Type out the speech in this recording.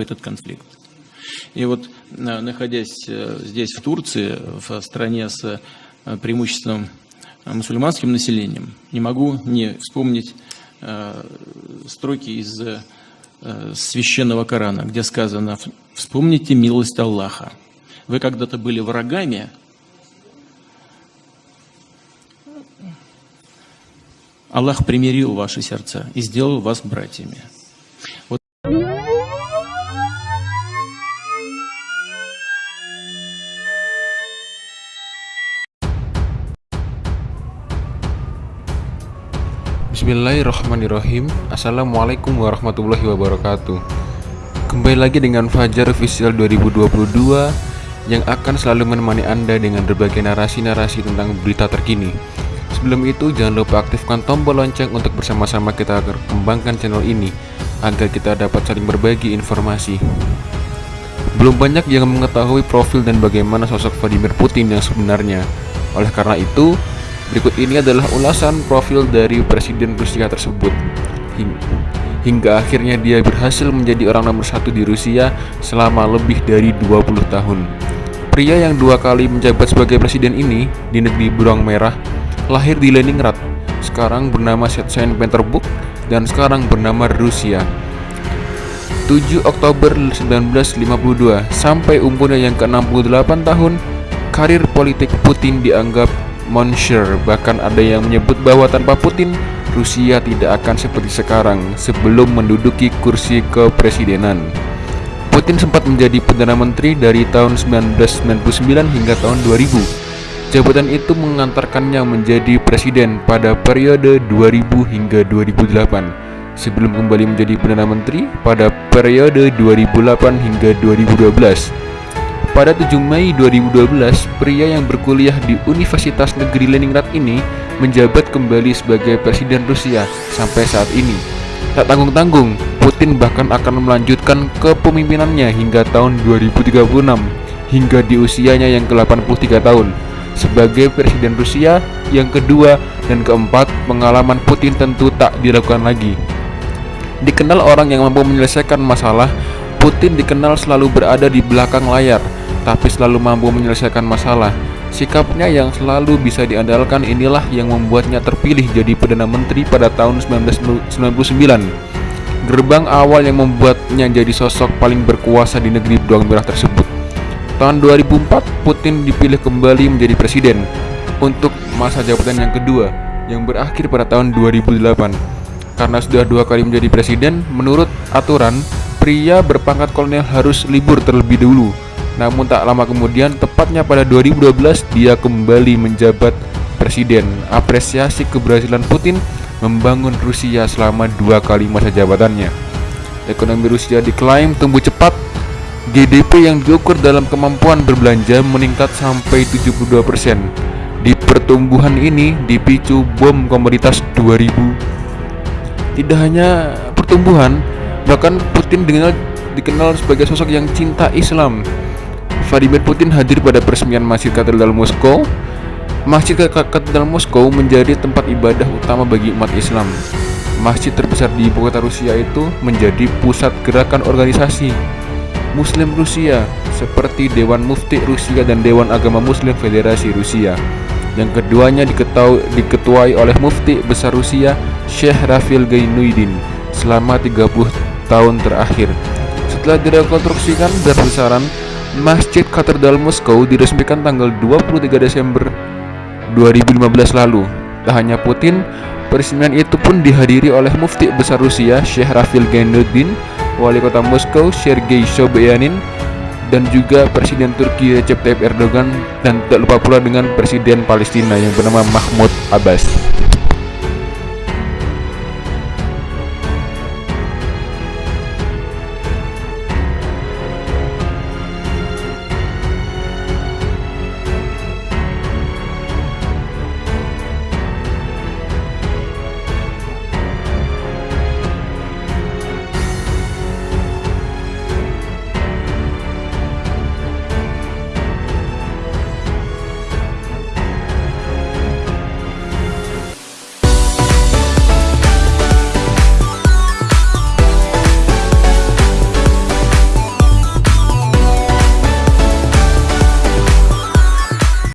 этот конфликт. И вот, находясь э, здесь, в Турции, в стране с э, преимуществом мусульманским населением, не могу не вспомнить э, строки из священного Корана, где сказано «Вспомните милость Аллаха. Вы когда-то были врагами, Аллах примирил ваши сердца и сделал вас братьями». Вот Bismillahirrahmanirrahim. Assalamualaikum warahmatullahi wabarakatuh. Kembali lagi dengan Fajar Official 2022 Yang akan selalu menemani Anda dengan berbagai narasi-narasi tentang berita terkini. Sebelum itu jangan lupa aktifkan tombol lonceng untuk bersama-sama kita kembangkan channel ini Agar kita dapat saling berbagi informasi. Belum banyak yang mengetahui profil dan bagaimana sosok Vladimir Putin yang sebenarnya. Oleh karena itu, Berikut ini adalah ulasan profil dari Presiden Rusia tersebut. Hingga akhirnya dia berhasil menjadi orang nomor satu di Rusia selama lebih dari 20 tahun. Pria yang dua kali menjabat sebagai presiden ini di negeri Beruang Merah Lahir di Leningrad, sekarang bernama Saint Petersburg dan sekarang bernama Rusia. 7 Oktober 1952 sampai umurnya yang ke-68 tahun karir politik Putin dianggap Monsieur bahkan ada yang menyebut bahwa tanpa Putin Rusia tidak akan seperti sekarang sebelum menduduki kursi kepresidenan. Putin sempat menjadi Perdana Menteri dari tahun 1999 hingga tahun 2000 Jabatan itu mengantarkannya menjadi presiden pada periode 2000 hingga 2008 Sebelum kembali menjadi Perdana Menteri pada periode 2008 hingga 2012 pada 7 Mei 2012, pria yang berkuliah di Universitas Negeri Leningrad ini menjabat kembali sebagai Presiden Rusia sampai saat ini. Tak tanggung-tanggung, Putin bahkan akan melanjutkan kepemimpinannya hingga tahun 2036 hingga di usianya yang ke-83 tahun. Sebagai Presiden Rusia yang kedua dan keempat, pengalaman Putin tentu tak dilakukan lagi. Dikenal orang yang mampu menyelesaikan masalah, Putin dikenal selalu berada di belakang layar tapi selalu mampu menyelesaikan masalah. Sikapnya yang selalu bisa diandalkan inilah yang membuatnya terpilih jadi Perdana Menteri pada tahun 1999. Gerbang awal yang membuatnya jadi sosok paling berkuasa di negeri beruang merah tersebut. Tahun 2004, Putin dipilih kembali menjadi presiden untuk masa jabatan yang kedua yang berakhir pada tahun 2008. Karena sudah dua kali menjadi presiden, menurut aturan, pria berpangkat kolonel harus libur terlebih dahulu namun tak lama kemudian, tepatnya pada 2012, dia kembali menjabat presiden. Apresiasi keberhasilan Putin membangun Rusia selama dua kali masa jabatannya. Ekonomi Rusia diklaim tumbuh cepat. GDP yang diukur dalam kemampuan berbelanja meningkat sampai 72%. Di pertumbuhan ini dipicu bom komoditas 2000. Tidak hanya pertumbuhan, bahkan Putin dikenal, dikenal sebagai sosok yang cinta Islam Vladimir Putin hadir pada peresmian Masjid Katedral Moskow. Masjid Katedral Moskow menjadi tempat ibadah utama bagi umat Islam. Masjid terbesar di ibu kota Rusia itu menjadi pusat gerakan organisasi Muslim Rusia seperti Dewan Mufti Rusia dan Dewan Agama Muslim Federasi Rusia. Yang keduanya diketuai oleh Mufti Besar Rusia Syekh Rafil Gainuddin selama 30 tahun terakhir. Setelah direkonstruksikan dan besaran Masjid Katedral Moskow diresmikan tanggal 23 Desember 2015 lalu. Tak hanya Putin, peresmian itu pun dihadiri oleh Mufti Besar Rusia Syekh Rafil Genuddin, Wali Kota Moskow Sergei Sobyanin, dan juga Presiden Turki Recep Tayyip Erdogan dan tak lupa pula dengan Presiden Palestina yang bernama Mahmud Abbas.